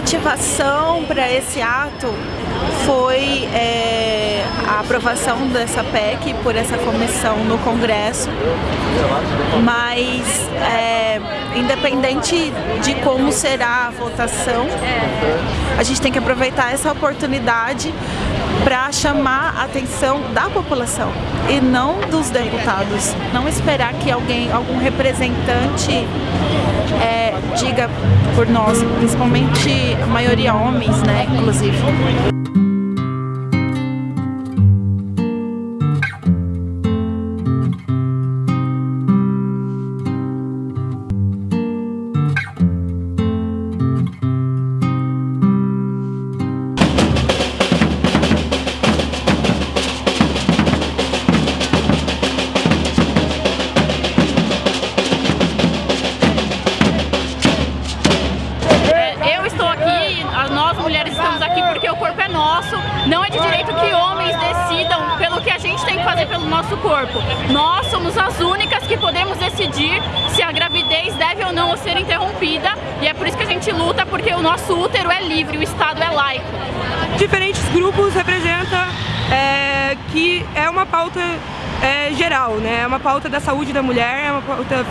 motivação para esse ato foi é, a aprovação dessa PEC por essa comissão no Congresso, mas é, independente de como será a votação, a gente tem que aproveitar essa oportunidade para chamar a atenção da população e não dos deputados. Não esperar que alguém, algum representante é, diga por nós, principalmente a maioria homens, né, inclusive. Nosso, não é de direito que homens decidam pelo que a gente tem que fazer pelo nosso corpo. Nós somos as únicas que podemos decidir se a gravidez deve ou não ser interrompida e é por isso que a gente luta, porque o nosso útero é livre, o Estado é laico. Diferentes grupos representam é, que é uma pauta é, geral, né? É uma pauta da saúde da mulher, é uma pauta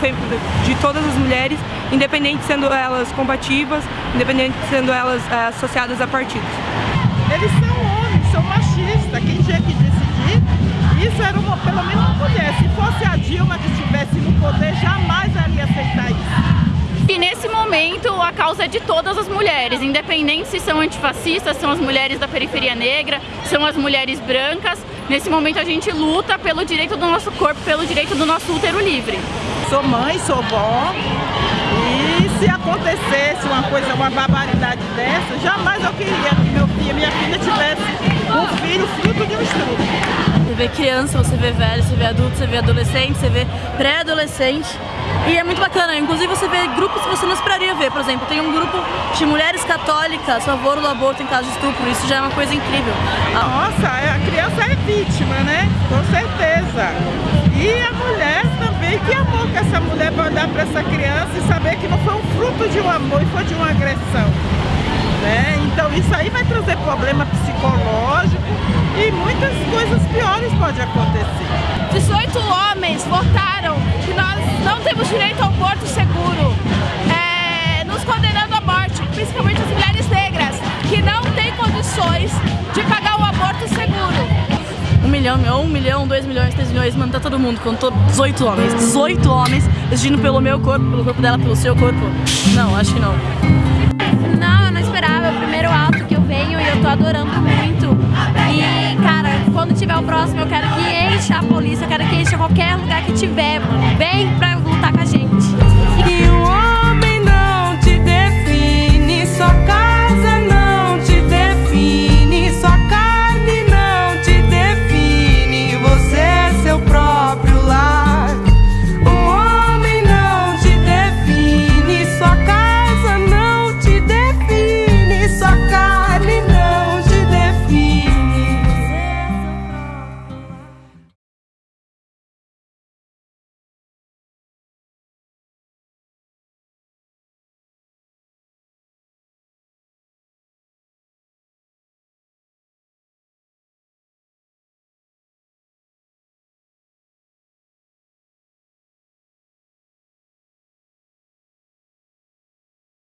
de todas as mulheres, independente sendo elas combativas, independente sendo elas é, associadas a partidos. Eles são homens, são machistas, quem tinha que decidir, isso era uma, pelo menos uma mulher. Se fosse a Dilma que estivesse no poder, jamais ela ia aceitar isso. E nesse momento a causa é de todas as mulheres, independente se são antifascistas, são as mulheres da periferia negra, são as mulheres brancas. Nesse momento a gente luta pelo direito do nosso corpo, pelo direito do nosso útero livre. Sou mãe, sou vó se acontecesse uma coisa, uma barbaridade dessa, jamais eu queria que meu filho, minha filha tivesse um filho fruto de um estudo. Você vê criança, você vê velho, você vê adulto, você vê adolescente, você vê pré-adolescente. E é muito bacana, inclusive você vê grupos que você não esperaria ver, por exemplo, tem um grupo de mulheres católicas a favor do aborto em caso de estupro, isso já é uma coisa incrível. Nossa, a criança é vítima, né? Com certeza. E a mulher que amor que essa mulher vai dar para essa criança e saber que não foi um fruto de um amor, foi de uma agressão. Né? Então isso aí vai trazer problema psicológico e muitas coisas piores podem acontecer. 18 homens votaram que nós não temos direito ao aborto seguro, é, nos condenando à morte, principalmente as mulheres negras, que não têm condições de pagar. Milhão, um milhão, dois milhões, três milhões, mano, tá todo mundo, com 18 homens, 18 homens decidindo pelo meu corpo, pelo corpo dela, pelo seu corpo. Não, acho que não. Não, eu não esperava, é o primeiro alto que eu venho e eu tô adorando muito. E, cara, quando tiver o próximo, eu quero que encha a polícia, eu quero que encha qualquer lugar que tiver, mano. Vem pra